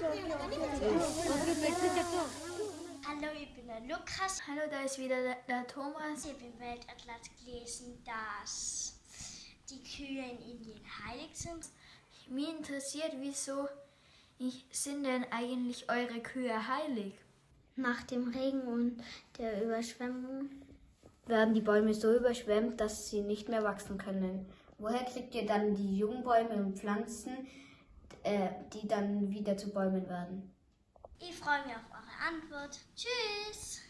Hallo, ich bin der Lukas. Hallo, da ist wieder der, der Thomas. Ich habe im Weltatlas gelesen, dass die Kühe in Indien heilig sind. Mich interessiert, wieso sind denn eigentlich eure Kühe heilig? Nach dem Regen und der Überschwemmung werden die Bäume so überschwemmt, dass sie nicht mehr wachsen können. Woher kriegt ihr dann die Jungbäume und Pflanzen, äh, die dann wieder zu Bäumen werden? Ich freue mich auf eure Antwort. Tschüss!